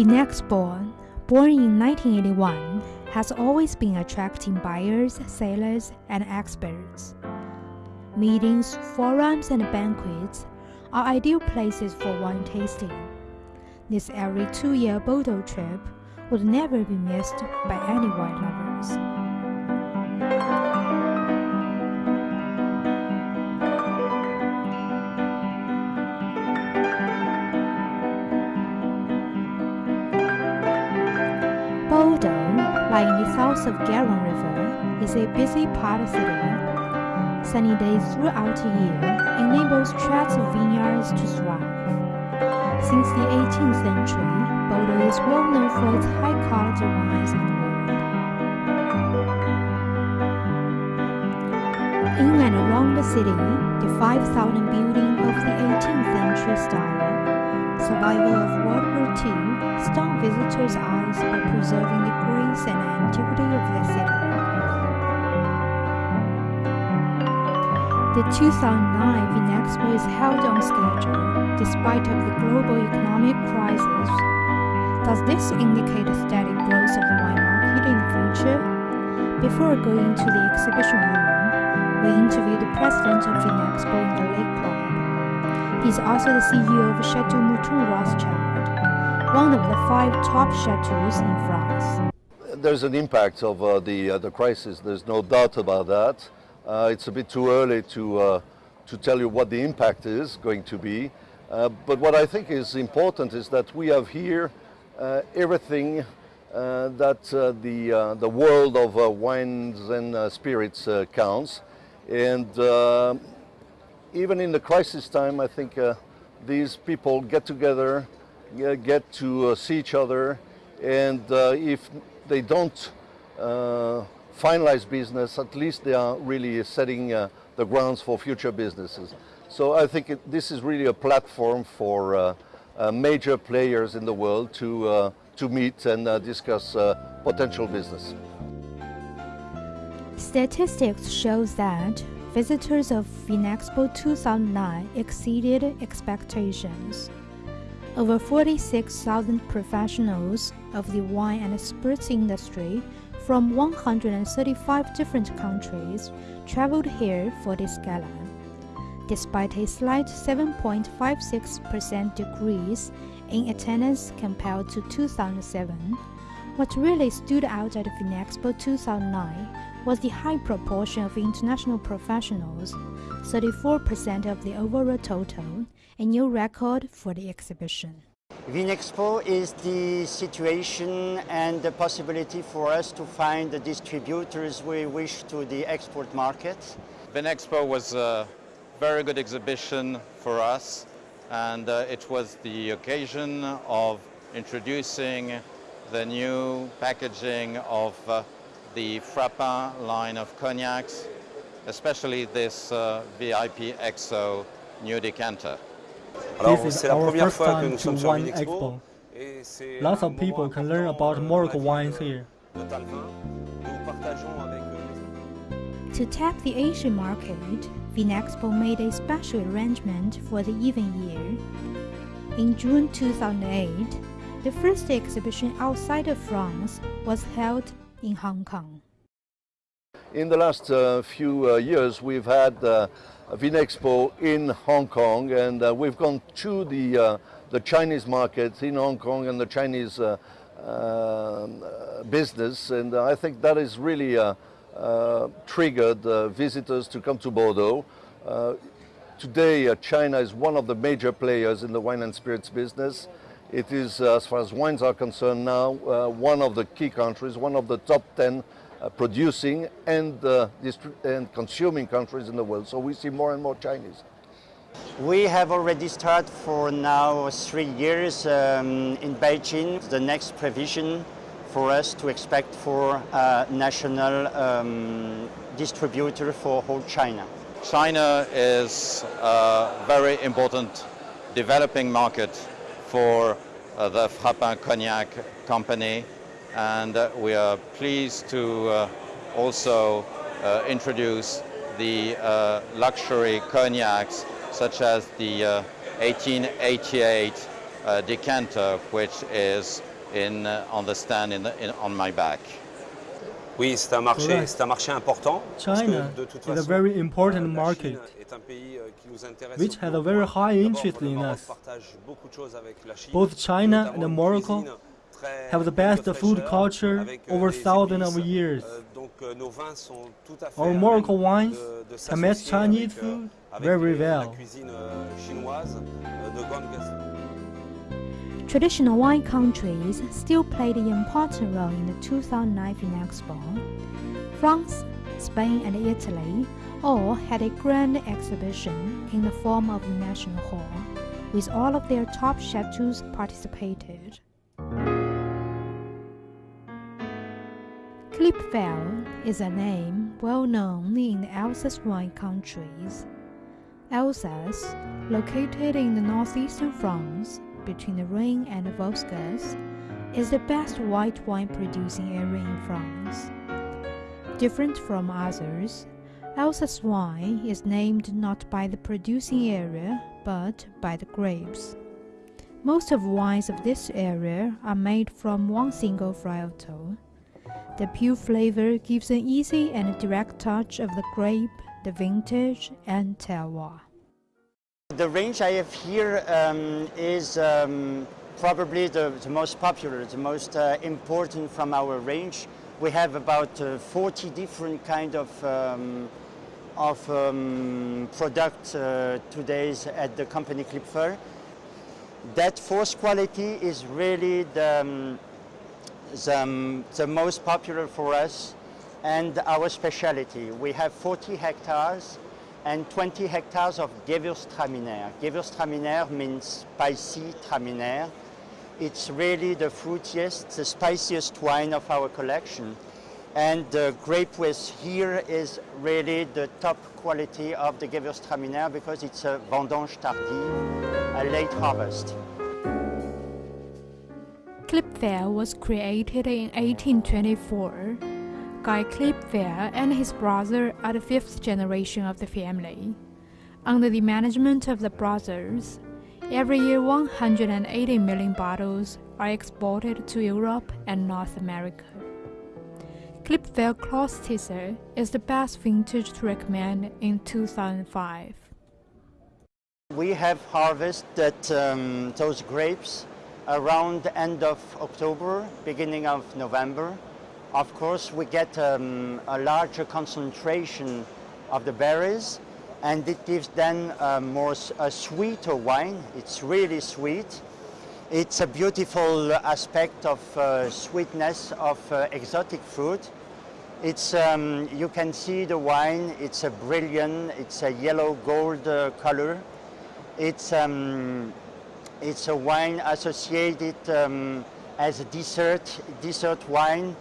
Vinexpo, born born in 1981, has always been attracting buyers, sellers, and experts. Meetings, forums, and banquets are ideal places for wine tasting. This every two-year Bordeaux trip would never be missed by any wine lovers. In the south of Garonne River, is a busy part of the city. Sunny days throughout the year enables tracts of vineyards to thrive. Since the 18th century, Bordeaux is well known for its high-quality wines and wood. In and around the city, the 5,000 building of the 18th century style, survival of II, stung visitors' eyes by preserving the grace and antiquity of the city. The 2009 Vinexpo is held on schedule despite of the global economic crisis. Does this indicate a steady growth of the wine market in the future? Before going to the exhibition room, we interviewed the president of Vinexpo in the Lake Club. He's also the CEO of Chateau Mouton Rothschild, one of the five top chateaus in France. There's an impact of uh, the, uh, the crisis, there's no doubt about that. Uh, it's a bit too early to, uh, to tell you what the impact is going to be. Uh, but what I think is important is that we have here uh, everything that the, the world of wines and spirits counts. And even in the crisis time, I think these people get together, get to see each other, and if they don't finalize business, at least they are really setting uh, the grounds for future businesses. So I think it, this is really a platform for uh, uh, major players in the world to, uh, to meet and uh, discuss uh, potential business. Statistics shows that visitors of Vinexpo 2009 exceeded expectations. Over 46,000 professionals of the wine and spirits industry from 135 different countries traveled here for this gala. Despite a slight 7.56% decrease in attendance compared to 2007, what really stood out at Vinexpo 2009 was the high proportion of international professionals, 34% of the overall total, a new record for the exhibition. Vinexpo is the situation and the possibility for us to find the distributors we wish to the export market. Vinexpo was a very good exhibition for us and uh, it was the occasion of introducing the new packaging of uh, the Frapin line of cognacs, especially this uh, VIP XO new decanter. This is our first time to Wine Expo. Lots of people can learn about Morocco wines here. To tap the Asian market, Vinexpo made a special arrangement for the even year. In June 2008, the first exhibition outside of France was held in Hong Kong. In the last uh, few uh, years, we've had uh, Vinexpo in Hong Kong and uh, we've gone to the, uh, the Chinese market in Hong Kong and the Chinese uh, um, business and I think that is really triggered visitors to come to Bordeaux. today China is one of the major players in the wine and spirits business. It is, as far as wines are concerned now, one of the key countries, one of the top 10 uh, producing and, uh, and consuming countries in the world. So we see more and more Chinese. We have already started for now three years um, in Beijing. The next provision for us to expect for a national um, distributor for whole China. China is a very important developing market for uh, the Frapin Cognac company and uh, we are pleased to uh, also uh, introduce the luxury cognacs such as the 1888 decanter which is in, uh, on the stand in the, in, on my back. Oui, c'est un marché, c'est un marché important. China is a very important market, euh, which has a very high interest in us. Both China and Morocco have the best food culture euh, over thousands of years. Euh, Our Morocco wines can match Chinese food very well. Traditional wine countries still played an important role in the 2009 Expo. France, Spain, and Italy all had a grand exhibition in the form of the National Hall, with all of their top chateaus participated. Klipfel is a name well known in the Alsace wine countries. Alsace, located in the northeastern France, between the Rhine and the Vosges, is the best white wine producing area in France. Different from others, Alsace wine is named not by the producing area but by the grapes. Most of wines of this area are made from one single varietal. The pure flavor gives an easy and direct touch of the grape, the vintage, and terroir. The range I have here um, is um, probably the, the, most popular, the most uh, important from our range. We have about uh, 40 different kind of um, of um, products uh, today at the company Klipfel. That fourth quality is really the, um, the, um, the most popular for us and our specialty. We have 40 hectares and 20 hectares of Gewürztraminer. Gewürztraminer means spicy traminer. It's really the fruitiest, the spiciest wine of our collection. And the grape with here is really the top quality of the Gewürztraminer because it's a vendange tardive, a late harvest. Klipfel was created in 1824 Guy Klipfel and his brother are the fifth generation of the family. Under the management of the brothers, every year 180 million bottles are exported to Europe and North America. Klipfel Klostisse is the best vintage to recommend in 2005. We have harvested um, those grapes around the end of October, beginning of November. Of course, we get um, a larger concentration of the berries and it gives then a more a sweeter wine. It's really sweet. It's a beautiful aspect of uh, sweetness of uh, exotic fruit. It's, um, you can see the wine, it's a brilliant, it's a yellow gold uh, color. It's, um, it's a wine associated um, as a dessert, dessert wine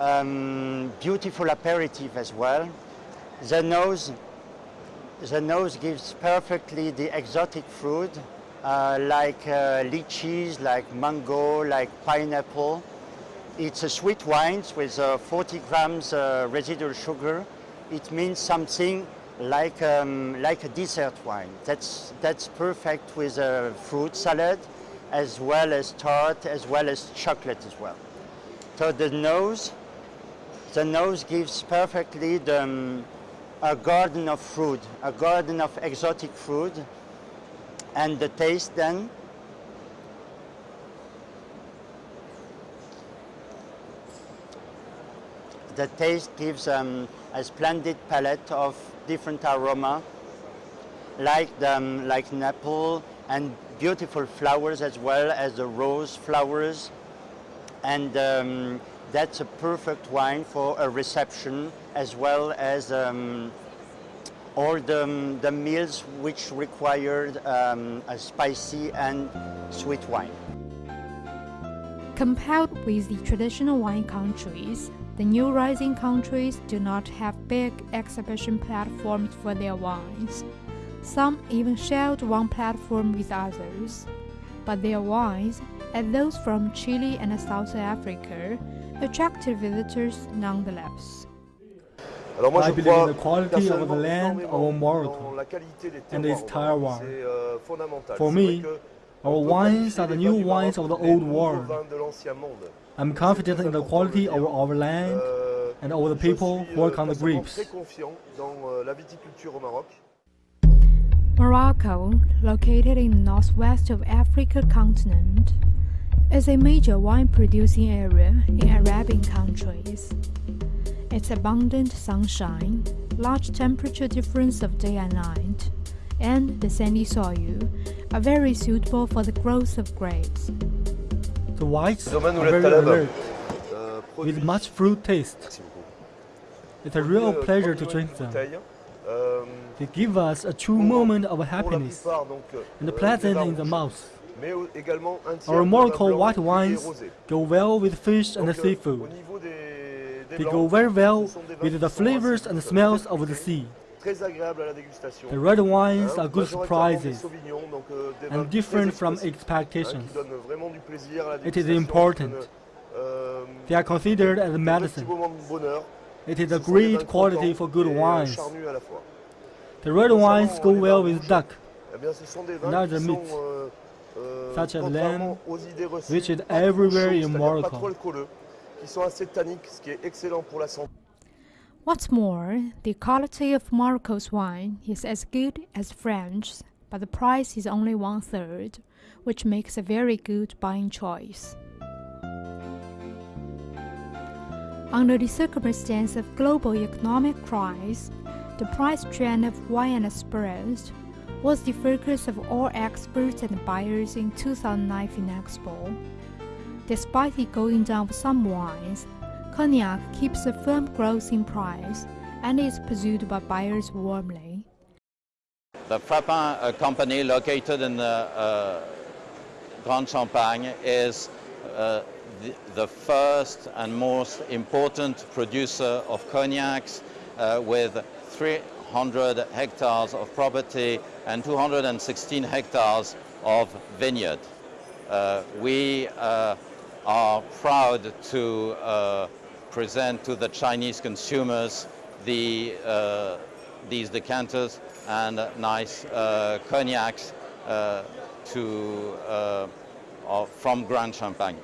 um, beautiful aperitif as well. The nose, the nose gives perfectly the exotic fruit, uh, like uh, lychees, like mango, like pineapple. It's a sweet wine with uh, 40 grams uh, residual sugar. It means something like, um, like a dessert wine. That's, that's perfect with a fruit salad, as well as tart, as well as chocolate as well. So the nose the nose gives perfectly the, um, a garden of fruit, a garden of exotic fruit, and the taste then the taste gives um, a splendid palette of different aroma, like the, um, like apple and beautiful flowers as well as the rose flowers, and um, that's a perfect wine for a reception as well as um, all the, um, the meals which required um, a spicy and sweet wine. Compared with the traditional wine countries, the new rising countries do not have big exhibition platforms for their wines. Some even shared one platform with others. But their wines, as those from Chile and South Africa, attracted visitors nonetheless. I believe in the quality of the land of Morocco and its terroir. Euh, For me, Our wines are the new wines of the old world. I'm confident in the quality of our land and of the people who work on the grapes. Morocco, located in the northwest of Africa continent, is a major wine producing area in Arabian countries. Its abundant sunshine, large temperature difference of day and night, and the sandy soil are very suitable for the growth of grapes. The whites are very alert, with much fruit taste. It's a real pleasure to drink them. They give us a true moment of happiness and pleasant in the mouth. Our Morocco white wines go well with fish and seafood. They go very well with the flavors and smells of the sea. The red wines are good surprises and different from expectations. It is important. They are considered as medicine. It is a great quality for good wines. The red wines go well with duck and other meats, such as lamb, which is everywhere in Morocco. What's more, the quality of Morocco's wine is as good as French, but the price is only one third, which makes a very good buying choice. Under the circumstance of global economic crisis, the price trend of wine and spirits was the focus of all experts and buyers in 2009 Vinexpo. Despite the going down of some wines, Cognac keeps a firm growth in price and is pursued by buyers warmly. The Frapin uh, company located in the uh, Grande Champagne is uh, the, the, first and most important producer of cognacs uh, with 300 hectares of property and 216 hectares of vineyard. Uh, we uh, are proud to present to the Chinese consumers the, uh, these decanters and nice uh, cognacs uh, to, uh, from Grande Champagne.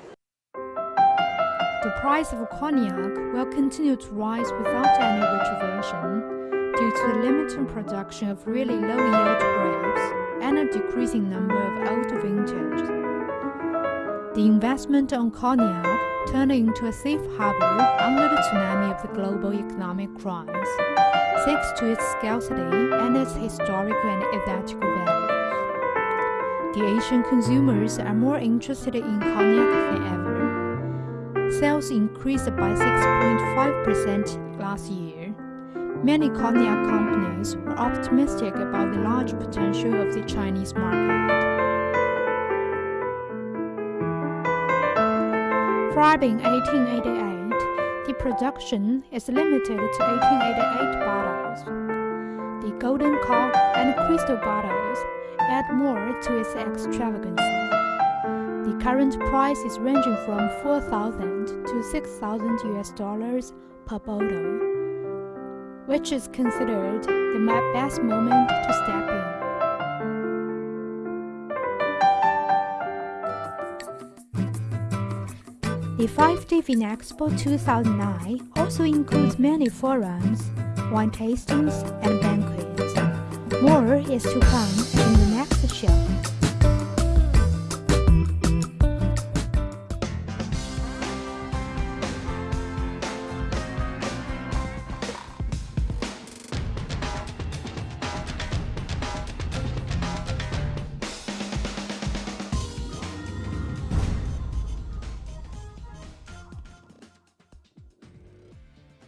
The price of cognac will continue to rise without any retrogression due to the limited production of really low-yield grapes and a decreasing number of old vintages. The investment on cognac turned into a safe harbor under the tsunami of the global economic crisis, thanks to its scarcity and its historical and ethical values. The Asian consumers are more interested in cognac than ever. Sales increased by 6.5% last year. Many cognac companies were optimistic about the large potential of the Chinese market. Describing 1888, the production is limited to 1888 bottles. The golden cork and crystal bottles add more to its extravagance. The current price is ranging from 4,000 to 6,000 US dollars per bottle, which is considered the best moment to step in. The 5D Vinexpo 2009 also includes many forums, wine tastings, and banquets. More is to come in the next show.